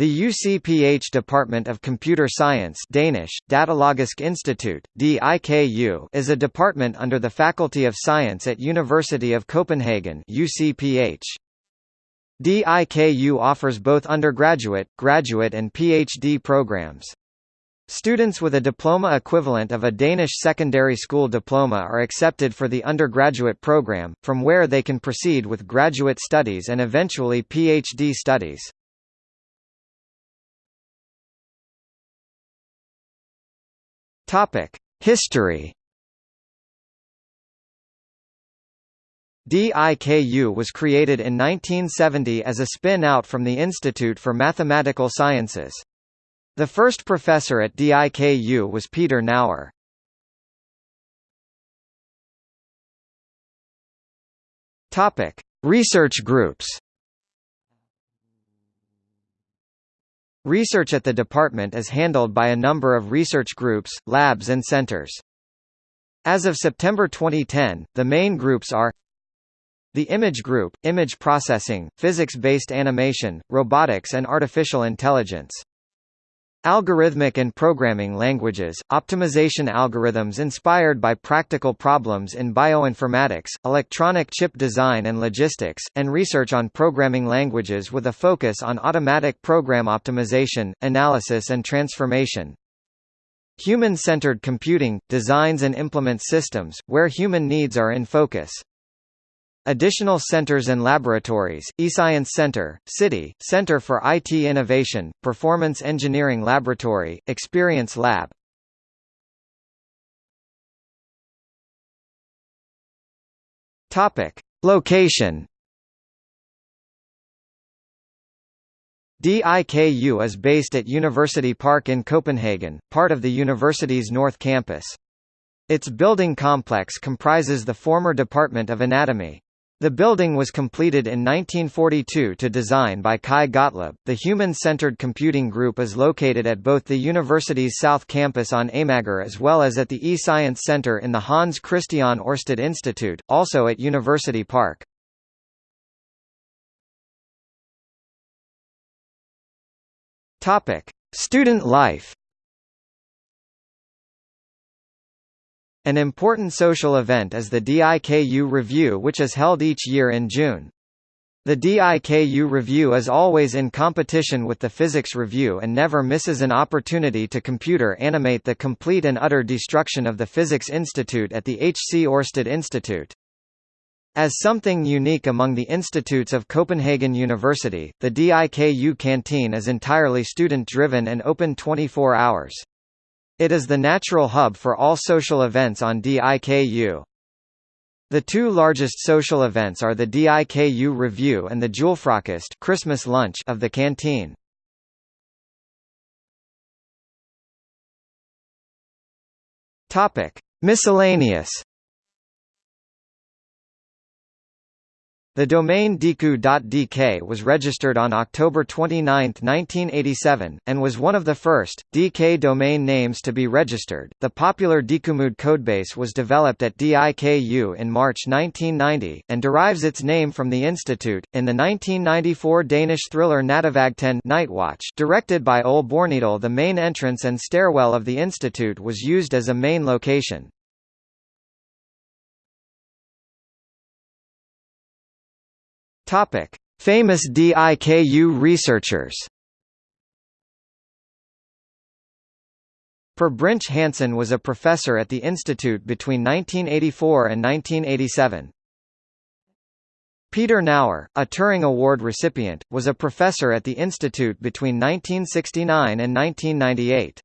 The UCPH Department of Computer Science Danish, Datalogisk Institut, DIKU, is a department under the Faculty of Science at University of Copenhagen UCPH. DIKU offers both undergraduate, graduate and PhD programs. Students with a diploma equivalent of a Danish secondary school diploma are accepted for the undergraduate program, from where they can proceed with graduate studies and eventually PhD studies. Topic: History. DIKU was created in 1970 as a spin-out from the Institute for Mathematical Sciences. The first professor at DIKU was Peter Naur. Topic: Research groups. Research at the department is handled by a number of research groups, labs and centers. As of September 2010, the main groups are the Image Group, Image Processing, Physics-Based Animation, Robotics and Artificial Intelligence. Algorithmic and programming languages, optimization algorithms inspired by practical problems in bioinformatics, electronic chip design and logistics, and research on programming languages with a focus on automatic program optimization, analysis and transformation. Human-centered computing, designs and implements systems, where human needs are in focus. Additional centers and laboratories, eScience Center, City, Center for IT Innovation, Performance Engineering Laboratory, Experience Lab. Topic. Location DIKU is based at University Park in Copenhagen, part of the university's North Campus. Its building complex comprises the former Department of Anatomy. The building was completed in 1942 to design by Kai Gottlieb. The Human-Centered Computing Group is located at both the university's South Campus on Amager as well as at the eScience Center in the Hans Christian Ørsted Institute, also at University Park. Topic: Student life. An important social event is the DIKU Review which is held each year in June. The DIKU Review is always in competition with the Physics Review and never misses an opportunity to computer animate the complete and utter destruction of the Physics Institute at the H. C. Ørsted Institute. As something unique among the institutes of Copenhagen University, the DIKU canteen is entirely student-driven and open 24 hours. It is the natural hub for all social events on DIKU. The two largest social events are the DIKU Review and the Julefrokost Christmas lunch of the canteen. Topic: Miscellaneous The domain diku.dk was registered on October 29, 1987, and was one of the first DK domain names to be registered. The popular DikuMUD codebase was developed at DIKU in March 1990 and derives its name from the institute. In the 1994 Danish thriller Nattevagten Night Watch, directed by Ole Bornedal, the main entrance and stairwell of the institute was used as a main location. Topic: Famous DIKU researchers. Per Brinch Hansen was a professor at the institute between 1984 and 1987. Peter Naur, a Turing Award recipient, was a professor at the institute between 1969 and 1998.